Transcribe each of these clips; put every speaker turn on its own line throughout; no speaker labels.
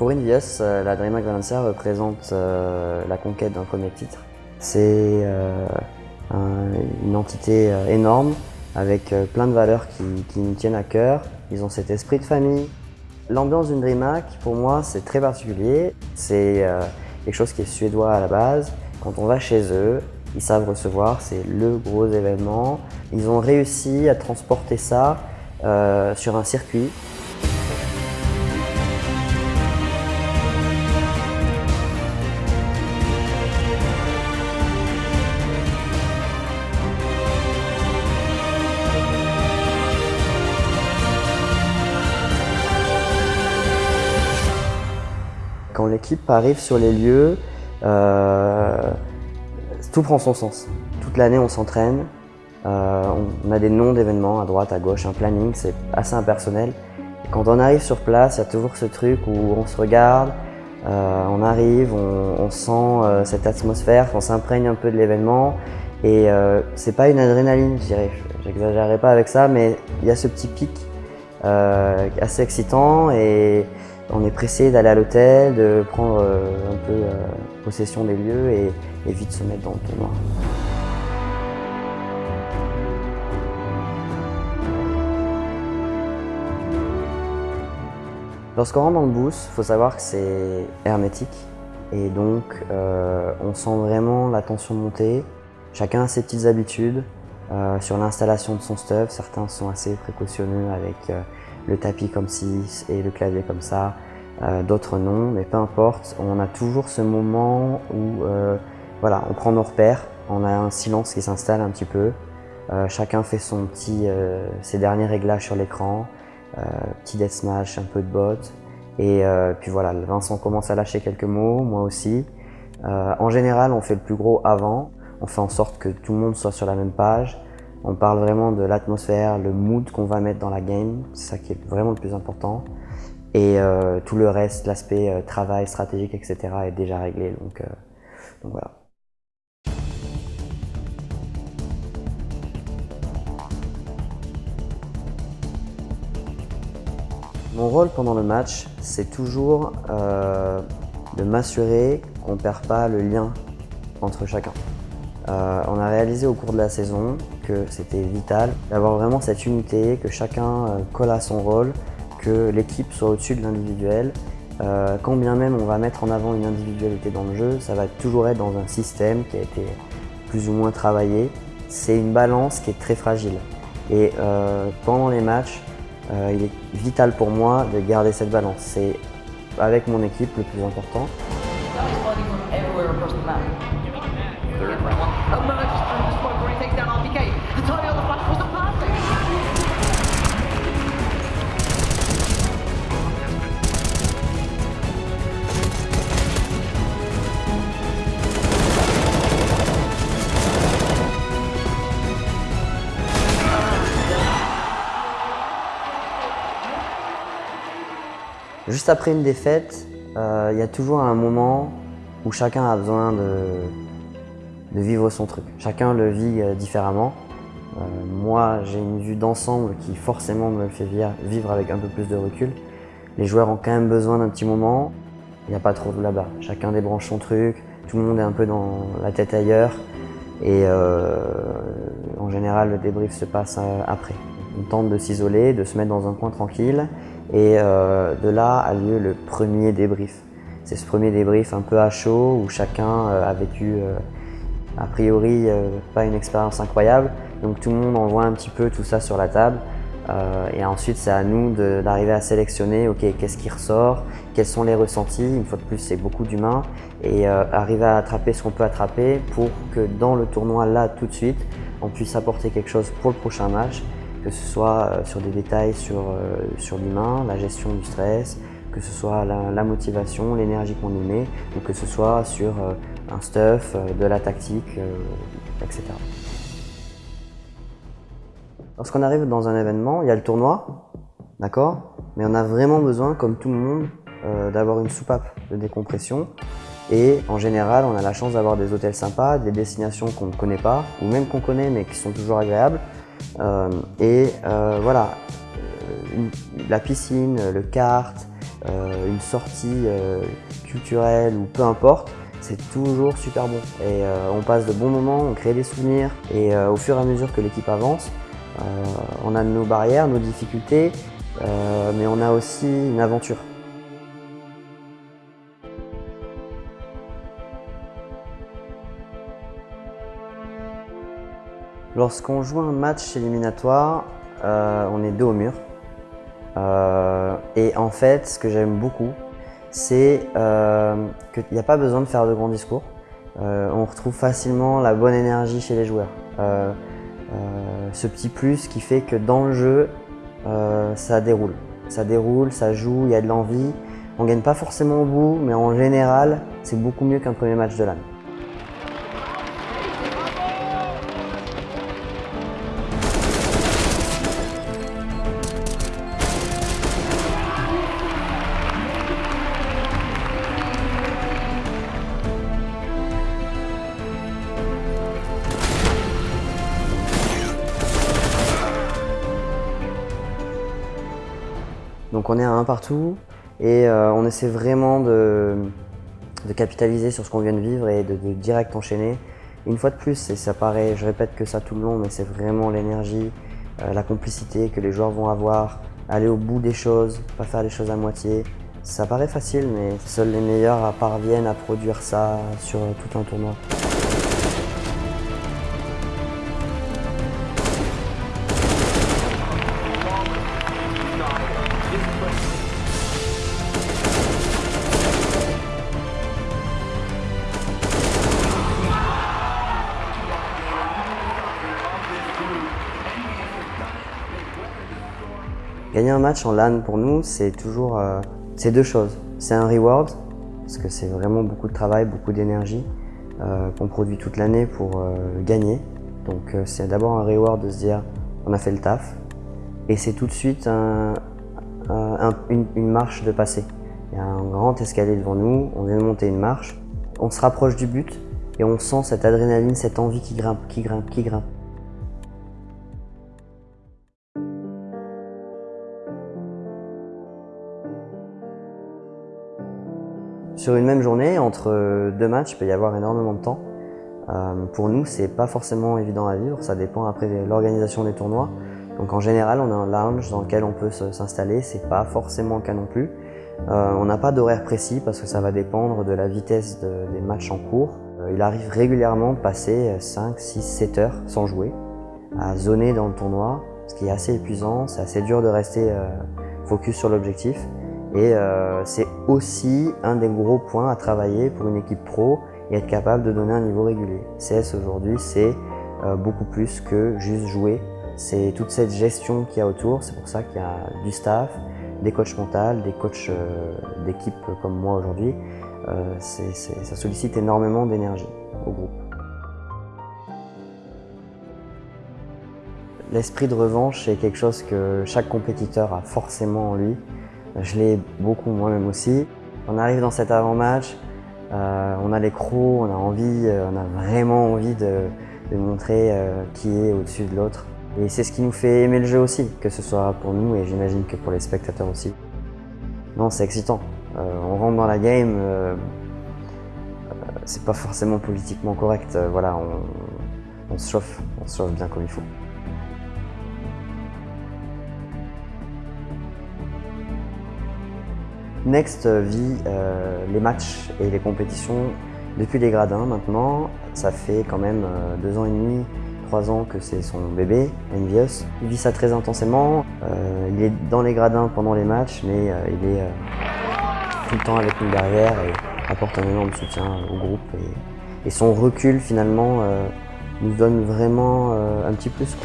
Pour Invius, euh, la DreamHack Valencia représente euh, la conquête d'un premier titre. C'est euh, une entité énorme avec plein de valeurs qui, nous tiennent à cœur. Ils ont cet esprit de famille. L'ambiance d'une DreamHack, pour moi, c'est très particulier. C'est quelque chose qui est suédois à la base. Quand on va chez eux, ils savent recevoir, c'est le gros événement. Ils ont réussi à transporter ça sur un circuit l'équipe arrive sur les lieux, euh, tout prend son sens. Toute l'année, on s'entraîne, euh, on a des noms d'événements à droite, à gauche, un planning, c'est assez impersonnel. quand on arrive sur place, il y a toujours ce truc où on se regarde, euh, on arrive, on, sent cette atmosphère, on s'imprègne un peu de l'événement. Et c'est pas une adrénaline, je dirais, j'exagérerai pas avec ça, mais il y a ce petit pic assez excitant et on est pressé d'aller à l'hôtel, de prendre euh, un peu euh, possession des lieux et, vite se mettre dans le tournoi. Lorsqu'on rentre dans le boost, il faut savoir que c'est hermétique et donc euh, on sent vraiment la tension monter. Chacun a ses petites habitudes sur l'installation de son stuff. Certains sont assez précautionneux avec le tapis comme ci et le clavier comme ça, euh, d'autres non, mais peu importe, on a toujours ce moment où euh, voilà, on prend nos repères, on a un silence qui s'installe un petit peu, euh, chacun fait son petit, ses derniers réglages sur l'écran, petit deathmatch, un peu de bot, et puis voilà, Vincent commence à lâcher quelques mots, moi aussi. en général, on fait le plus gros avant, on fait en sorte que tout le monde soit sur la même page, on parle vraiment de l'atmosphère, le mood qu'on va mettre dans la game, c'est ça qui est vraiment le plus important. Et euh, tout le reste, l'aspect euh, travail, stratégique, etc. est déjà réglé. Euh, donc voilà. Mon rôle pendant le match, c'est toujours de m'assurer qu'on ne perd pas le lien entre chacun. Euh, on a réalisé au cours de la saison que c'était vital d'avoir vraiment cette unité, que chacun euh, colle à son rôle, que l'équipe soit au-dessus de l'individuel. Euh, quand bien même on va mettre en avant une individualité dans le jeu, ça va toujours être dans un système qui a été plus ou moins travaillé. C'est une balance qui est très fragile. Et pendant les matchs, il est vital pour moi de garder cette balance. C'est avec mon équipe le plus important. Juste après une défaite, euh, il y a toujours un moment où chacun a besoin de, vivre son truc. Chacun le vit euh, différemment. Euh, moi, j'ai une vue d'ensemble qui forcément me fait vivre avec un peu plus de recul. Les joueurs ont quand même besoin d'un petit moment. Il n'y a pas trop de là-bas. Chacun débranche son truc, tout le monde est un peu dans la tête ailleurs. Et en général, le débrief se passe après. On tente de s'isoler, de se mettre dans un coin tranquille et euh, de là a lieu le premier débrief. C'est ce premier débrief un peu à chaud où chacun euh, a vécu euh, a priori pas une expérience incroyable. Donc tout le monde envoie un petit peu tout ça sur la table. et ensuite, c'est à nous d'arriver à sélectionner, ok, qu'est-ce qui ressort, quels sont les ressentis, une fois de plus, c'est beaucoup d'humains, et arriver à attraper ce qu'on peut attraper pour que dans le tournoi, là, tout de suite, on puisse apporter quelque chose pour le prochain match que ce soit euh, sur des détails sur, euh, sur l'humain, la gestion du stress, que ce soit la, motivation, l'énergie qu'on y met, ou que ce soit sur euh, un stuff, de la tactique, etc. Lorsqu'on arrive dans un événement, il y a le tournoi, d'accord? Mais on a vraiment besoin, comme tout le monde, d'avoir une soupape de décompression. Et en général, on a la chance d'avoir des hôtels sympas, des destinations qu'on ne connaît pas, ou même qu'on connaît mais qui sont toujours agréables. Euh, et euh, voilà, euh, la piscine, le kart, une sortie culturelle ou peu importe, c'est toujours super bon. Et on passe de bons moments, on crée des souvenirs et au fur et à mesure que l'équipe avance, on a nos barrières, nos difficultés, mais on a aussi une aventure. Lorsqu'on joue un match éliminatoire, euh, on est dos au mur. Euh, et en fait, ce que j'aime beaucoup, c'est euh, qu'il n'y a pas besoin de faire de grands discours. on retrouve facilement la bonne énergie chez les joueurs. ce petit plus qui fait que dans le jeu, ça déroule. Ça déroule, ça joue, il y a de l'envie. On ne gagne pas forcément au bout, mais en général, c'est beaucoup mieux qu'un premier match de l'année. Donc on est à un partout et euh, on essaie vraiment de, capitaliser sur ce qu'on vient de vivre et de, direct enchaîner. Une fois de plus, et ça paraît, je répète que ça tout le long, mais c'est vraiment l'énergie, euh, la complicité que les joueurs vont avoir, aller au bout des choses, pas faire les choses à moitié. Ça paraît facile, mais seuls les meilleurs parviennent à produire ça sur tout un tournoi. Match en LAN pour nous, c'est toujours euh, deux choses. C'est un reward, parce que c'est vraiment beaucoup de travail, beaucoup d'énergie euh, qu'on produit toute l'année pour euh, gagner. Donc c'est d'abord un reward de se dire on a fait le taf. Et c'est tout de suite une, une, marche de passer. Il y a un grand escalier devant nous, on vient de monter une marche, on se rapproche du but et on sent cette adrénaline, cette envie qui grimpe, qui grimpe, qui grimpe. Sur une même journée, entre deux matchs, il peut y avoir énormément de temps. Euh, pour nous, c'est pas forcément évident à vivre, ça dépend après de l'organisation des tournois. Donc en général, on a un lounge dans lequel on peut s'installer, c'est pas forcément le cas non plus. Euh, on n'a pas d'horaire précis parce que ça va dépendre de la vitesse des matchs en cours. Euh, il arrive régulièrement de passer 5, 6, 7 heures sans jouer, à zoner dans le tournoi, ce qui est assez épuisant, c'est assez dur de rester focus sur l'objectif. Et euh, c'est aussi un des gros points à travailler pour une équipe pro et être capable de donner un niveau régulier. CS aujourd'hui, c'est euh, beaucoup plus que juste jouer. C'est toute cette gestion qu'il y a autour. C'est pour ça qu'il y a du staff, des coachs mentaux, des coachs euh, d'équipe comme moi aujourd'hui. ça sollicite énormément d'énergie au groupe. L'esprit de revanche est quelque chose que chaque compétiteur a forcément en lui. Je l'ai beaucoup moi-même aussi. On arrive dans cet avant-match, euh, on a les crocs, on a envie, euh, on a vraiment envie de, montrer euh, qui est au-dessus de l'autre. Et c'est ce qui nous fait aimer le jeu aussi, que ce soit pour nous et j'imagine que pour les spectateurs aussi. Non, c'est excitant. on rentre dans la game, c'est pas forcément politiquement correct. voilà, on se chauffe, on se chauffe bien comme il faut. Next vit euh, les matchs et les compétitions depuis les gradins maintenant. Ça fait quand même euh, deux ans et demi, trois ans que c'est son bébé, Envious. Il vit ça très intensément. Euh, il est dans les gradins pendant les matchs, mais il est tout le temps avec nous derrière et apporte un énorme soutien au groupe. Et, son recul finalement nous donne vraiment un petit plus.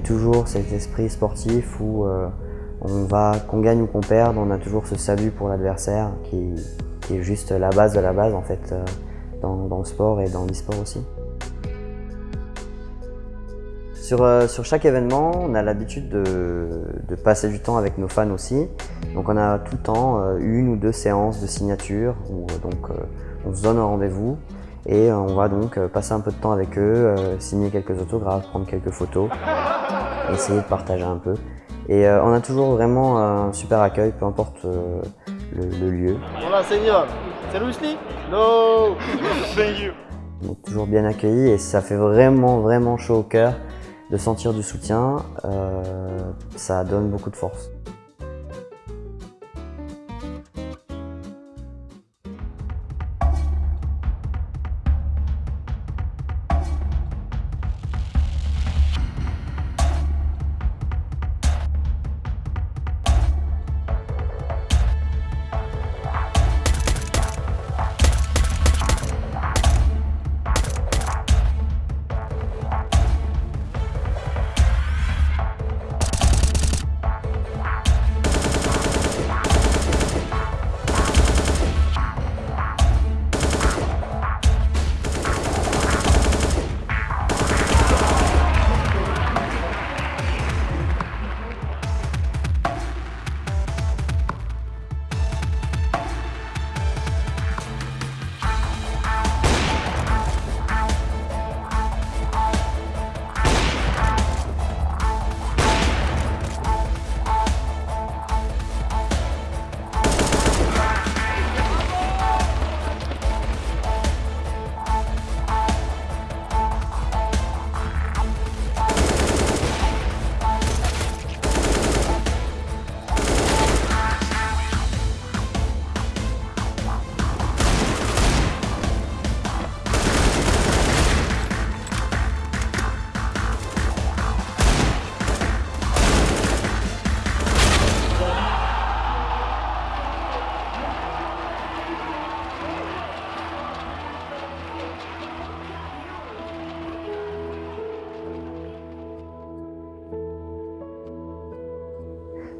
Toujours cet esprit sportif où on va, qu'on gagne ou qu'on perde, on a toujours ce salut pour l'adversaire qui, est juste la base de la base en fait dans, le sport et dans l'e-sport aussi. Sur, sur, chaque événement, on a l'habitude de, passer du temps avec nos fans aussi. Donc on a tout le temps une ou deux séances de signature où on se donne un rendez-vous et on va donc passer un peu de temps avec eux, signer quelques autographes, prendre quelques photos, essayer de partager un peu. Et on a toujours vraiment un super accueil, peu importe le, lieu.
Hola señor, seriously? No, thank you.
On est toujours bien accueillis et ça fait vraiment vraiment chaud au cœur de sentir du soutien, ça donne beaucoup de force.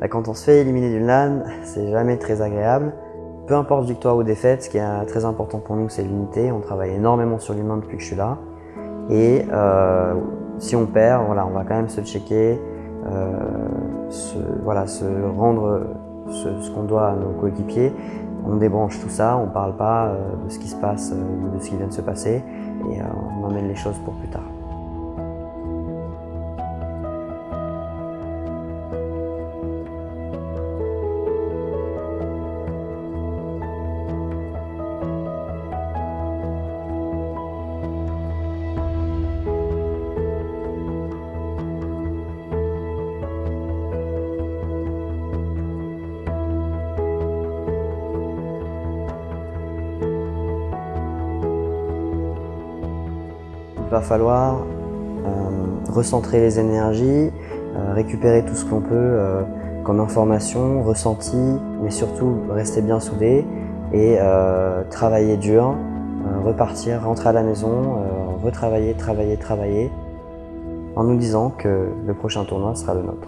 Bah, quand on se fait éliminer d'une LAN, c'est jamais très agréable. Peu importe victoire ou défaite, ce qui est très important pour nous, c'est l'unité. On travaille énormément sur l'humain depuis que je suis là. Et euh, si on perd, voilà, on va quand même se checker, euh, se, voilà, se rendre ce, qu'on doit à nos coéquipiers. On débranche tout ça, on ne parle pas euh, de ce qui se passe, de ce qui vient de se passer, et on emmène les choses pour plus tard. Il va falloir euh, recentrer les énergies, euh, récupérer tout ce qu'on peut euh, comme information, ressenti, mais surtout rester bien soudé et travailler dur, repartir, rentrer à la maison, retravailler, travailler, travailler, en nous disant que le prochain tournoi sera le nôtre.